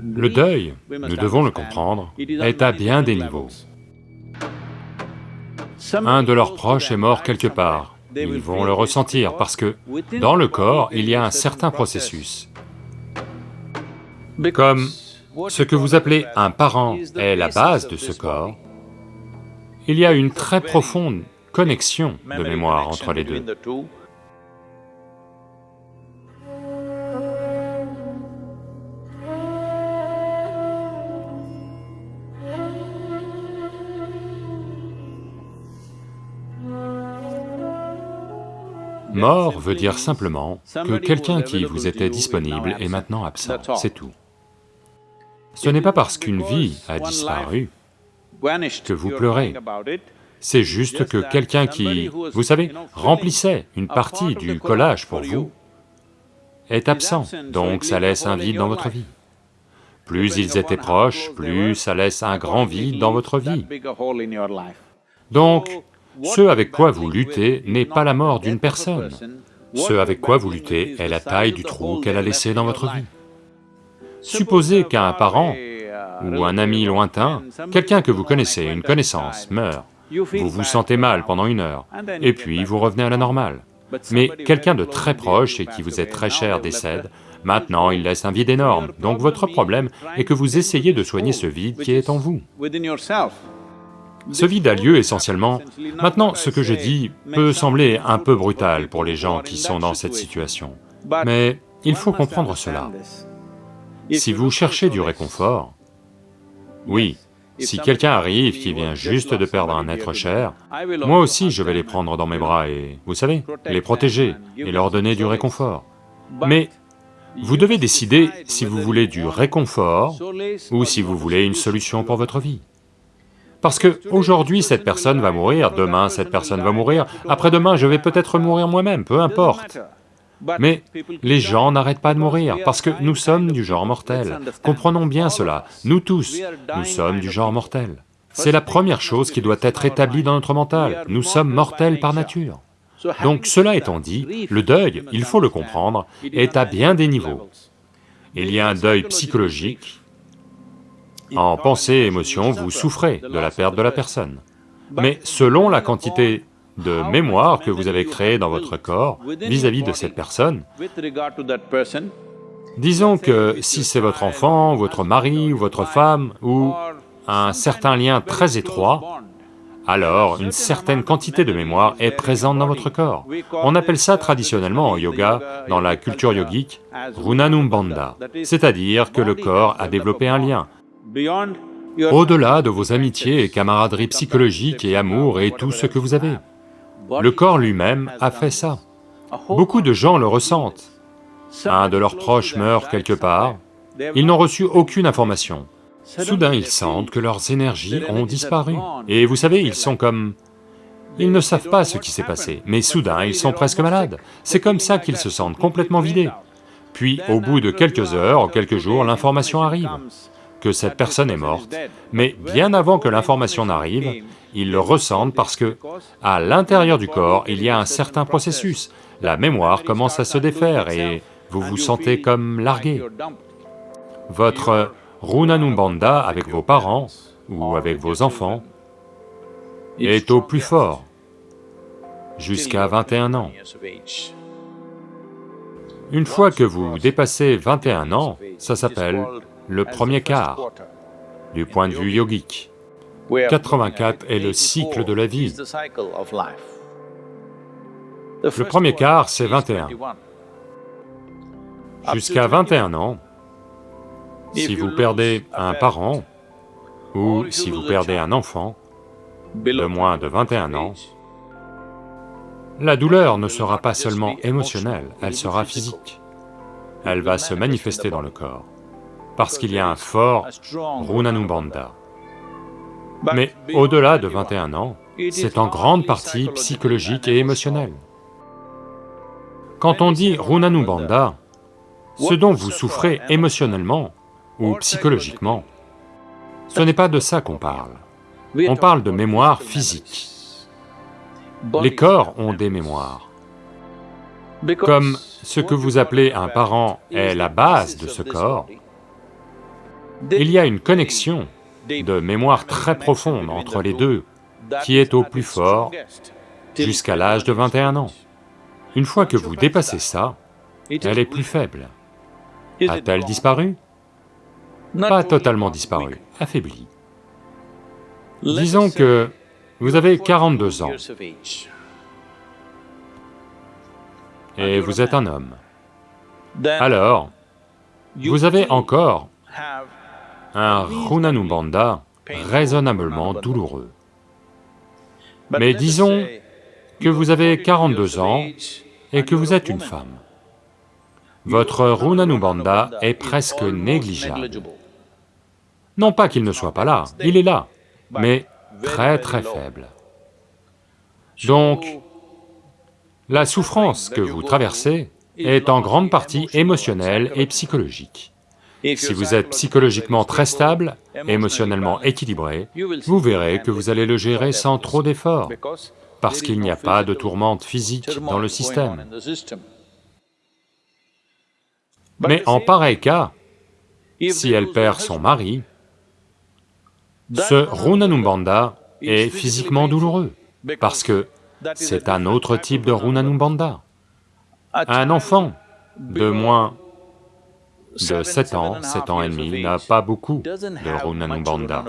Le deuil, nous devons le comprendre, est à bien des niveaux. Un de leurs proches est mort quelque part, ils vont le ressentir parce que dans le corps, il y a un certain processus. Comme ce que vous appelez un parent est la base de ce corps, il y a une très profonde connexion de mémoire entre les deux. Mort veut dire simplement que quelqu'un qui vous était disponible est maintenant absent, c'est tout. Ce n'est pas parce qu'une vie a disparu que vous pleurez, c'est juste que quelqu'un qui, vous savez, remplissait une partie du collage pour vous, est absent, donc ça laisse un vide dans votre vie. Plus ils étaient proches, plus ça laisse un grand vide dans votre vie. Donc, ce avec quoi vous luttez n'est pas la mort d'une personne, ce avec quoi vous luttez est la taille du trou qu'elle a laissé dans votre vie. Supposez qu'un parent ou un ami lointain, quelqu'un que vous connaissez, une connaissance, meurt, vous vous sentez mal pendant une heure, et puis vous revenez à la normale. Mais quelqu'un de très proche et qui vous est très cher décède, maintenant il laisse un vide énorme, donc votre problème est que vous essayez de soigner ce vide qui est en vous. Ce vide a lieu essentiellement... Maintenant, ce que je dis peut sembler un peu brutal pour les gens qui sont dans cette situation, mais il faut comprendre cela. Si vous cherchez du réconfort, oui, si quelqu'un arrive qui vient juste de perdre un être cher, moi aussi je vais les prendre dans mes bras et, vous savez, les protéger et leur donner du réconfort. Mais vous devez décider si vous voulez du réconfort ou si vous voulez une solution pour votre vie. Parce que aujourd'hui cette personne va mourir, demain cette personne va mourir, après-demain je vais peut-être mourir moi-même, peu importe. Mais les gens n'arrêtent pas de mourir parce que nous sommes du genre mortel. Comprenons bien cela, nous tous, nous sommes du genre mortel. C'est la première chose qui doit être établie dans notre mental, nous sommes mortels par nature. Donc cela étant dit, le deuil, il faut le comprendre, est à bien des niveaux. Il y a un deuil psychologique, en pensée et émotion, vous souffrez de la perte de la personne. Mais selon la quantité de mémoire que vous avez créée dans votre corps vis-à-vis de cette personne, disons que si c'est votre enfant, votre mari ou votre femme, ou un certain lien très étroit, alors une certaine quantité de mémoire est présente dans votre corps. On appelle ça traditionnellement en yoga, dans la culture yogique, Runanumbanda, c'est-à-dire que le corps a développé un lien, au-delà de vos amitiés et camaraderies psychologiques et amour et tout ce que vous avez. Le corps lui-même a fait ça. Beaucoup de gens le ressentent. Un de leurs proches meurt quelque part, ils n'ont reçu aucune information. Soudain, ils sentent que leurs énergies ont disparu. Et vous savez, ils sont comme... Ils ne savent pas ce qui s'est passé, mais soudain, ils sont presque malades. C'est comme ça qu'ils se sentent complètement vidés. Puis, au bout de quelques heures quelques jours, l'information arrive que cette personne est morte, mais bien avant que l'information n'arrive, ils le ressentent parce que, à l'intérieur du corps, il y a un certain processus, la mémoire commence à se défaire et vous vous sentez comme largué. Votre Runanumbanda avec vos parents ou avec vos enfants est au plus fort, jusqu'à 21 ans. Une fois que vous dépassez 21 ans, ça s'appelle le premier quart, du point de vue yogique. 84 est le cycle de la vie. Le premier quart, c'est 21. Jusqu'à 21 ans, si vous perdez un parent, ou si vous perdez un enfant de moins de 21 ans, la douleur ne sera pas seulement émotionnelle, elle sera physique. Elle va se manifester dans le corps parce qu'il y a un fort Runanumbanda. Mais au-delà de 21 ans, c'est en grande partie psychologique et émotionnel. Quand on dit Runanumbanda, ce dont vous souffrez émotionnellement ou psychologiquement, ce n'est pas de ça qu'on parle. On parle de mémoire physique. Les corps ont des mémoires. Comme ce que vous appelez un parent est la base de ce corps, Il y a une connexion de mémoire très profonde entre les deux qui est au plus fort jusqu'à l'âge de 21 ans. Une fois que vous dépassez ça, elle est plus faible. A-t-elle disparu? Pas totalement disparu, affaiblie. Disons que vous avez 42 ans et vous êtes un homme. Alors, vous avez encore un Runanubandha raisonnablement douloureux. Mais disons que vous avez 42 ans et que vous êtes une femme. Votre Runanubandha est presque négligeable. Non pas qu'il ne soit pas là, il est là, mais très très faible. Donc, la souffrance que vous traversez est en grande partie émotionnelle et psychologique. Si vous êtes psychologiquement très stable, émotionnellement équilibré, vous verrez que vous allez le gérer sans trop d'efforts, parce qu'il n'y a pas de tourmente physique dans le système. Mais en pareil cas, si elle perd son mari, ce Runanumbanda est physiquement douloureux, parce que c'est un autre type de Runanumbanda. Un enfant de moins de 7 ans, 7 ans et demi, n'a pas beaucoup de Runanumbanda.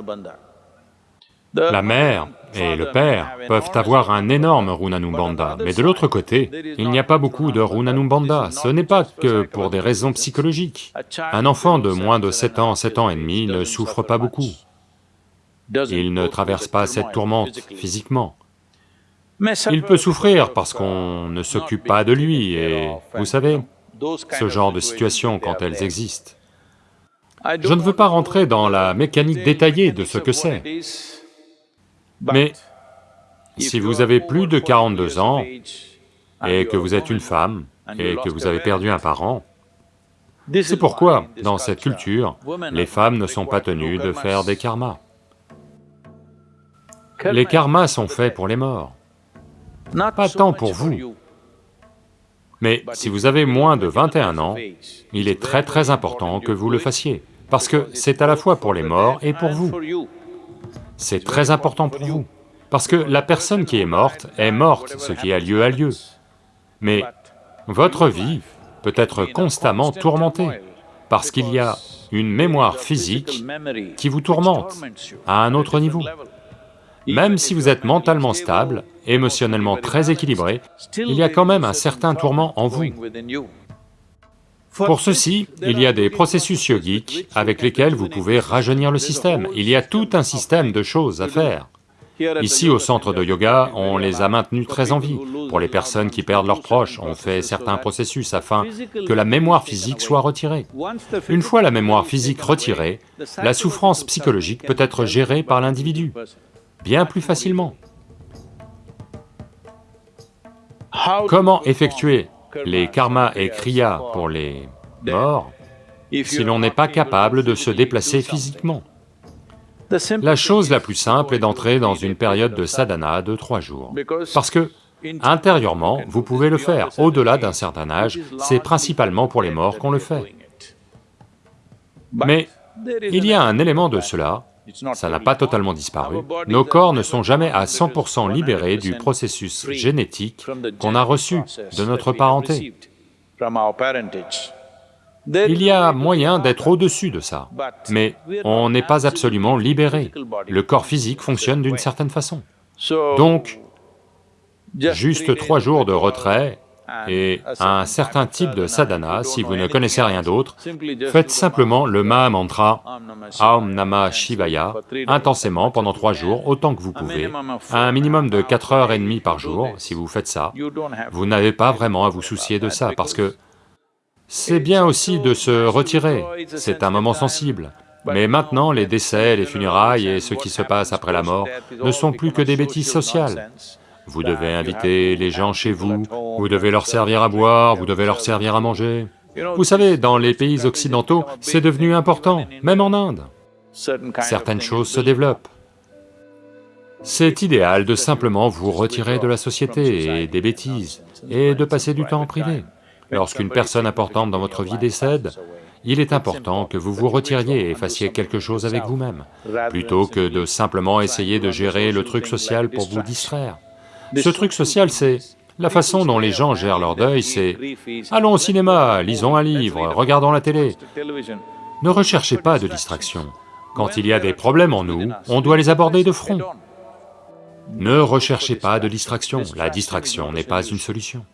La mère et le père peuvent avoir un énorme Runanumbanda, mais de l'autre côté, il n'y a pas beaucoup de Runanumbanda, ce n'est pas que pour des raisons psychologiques. Un enfant de moins de 7 ans, 7 ans et demi ne souffre pas beaucoup. Il ne traverse pas cette tourmente physiquement. Il peut souffrir parce qu'on ne s'occupe pas de lui et, vous savez, ce genre de situations quand elles existent. Je ne veux pas rentrer dans la mécanique détaillée de ce que c'est, mais si vous avez plus de 42 ans et que vous êtes une femme et que vous avez perdu un parent, c'est pourquoi, dans cette culture, les femmes ne sont pas tenues de faire des karmas. Les karmas sont faits pour les morts, pas tant pour vous. Mais si vous avez moins de 21 ans, il est très très important que vous le fassiez, parce que c'est à la fois pour les morts et pour vous. C'est très important pour vous, parce que la personne qui est morte est morte, ce qui a lieu a lieu. Mais votre vie peut être constamment tourmentée, parce qu'il y a une mémoire physique qui vous tourmente à un autre niveau. Même si vous êtes mentalement stable, émotionnellement très équilibré, il y a quand même un certain tourment en vous. Pour ceci, il y a des processus yogiques avec lesquels vous pouvez rajeunir le système. Il y a tout un système de choses à faire. Ici, au centre de yoga, on les a maintenus très en vie. Pour les personnes qui perdent leurs proches, on fait certains processus afin que la mémoire physique soit retirée. Une fois la mémoire physique retirée, la souffrance psychologique peut être gérée par l'individu bien plus facilement. Comment effectuer les karmas et kriyas pour les morts si l'on n'est pas capable de se déplacer physiquement. La chose la plus simple est d'entrer dans une période de sadhana de trois jours, parce que intérieurement, vous pouvez le faire, au-delà d'un certain âge, c'est principalement pour les morts qu'on le fait. Mais il y a un élément de cela ça n'a pas totalement disparu. Nos corps ne sont jamais à 100% libérés du processus génétique qu'on a reçu de notre parenté. Il y a moyen d'être au-dessus de ça, mais on n'est pas absolument libéré. Le corps physique fonctionne d'une certaine façon. Donc, juste trois jours de retrait et un certain type de sadhana, si vous ne connaissez rien d'autre, faites simplement le Maha Aum Namah Shivaya intensément pendant trois jours, autant que vous pouvez, à un minimum de quatre heures et demie par jour, si vous faites ça, vous n'avez pas vraiment à vous soucier de ça, parce que c'est bien aussi de se retirer, c'est un moment sensible. Mais maintenant, les décès, les funérailles et ce qui se passe après la mort ne sont plus que des bêtises sociales. Vous devez inviter les gens chez vous, vous devez leur servir à boire, vous devez leur servir à manger. Vous savez, dans les pays occidentaux, c'est devenu important, même en Inde. Certaines choses se développent. C'est idéal de simplement vous retirer de la société et des bêtises, et de passer du temps en privé. Lorsqu'une personne importante dans votre vie décède, il est important que vous vous retiriez et fassiez quelque chose avec vous-même, plutôt que de simplement essayer de gérer le truc social pour vous distraire. Ce truc social, c'est... La façon dont les gens gèrent leur deuil, c'est « allons au cinéma, lisons un livre, regardons la télé ». Ne recherchez pas de distraction. Quand il y a des problèmes en nous, on doit les aborder de front. Ne recherchez pas de distraction, la distraction n'est pas une solution.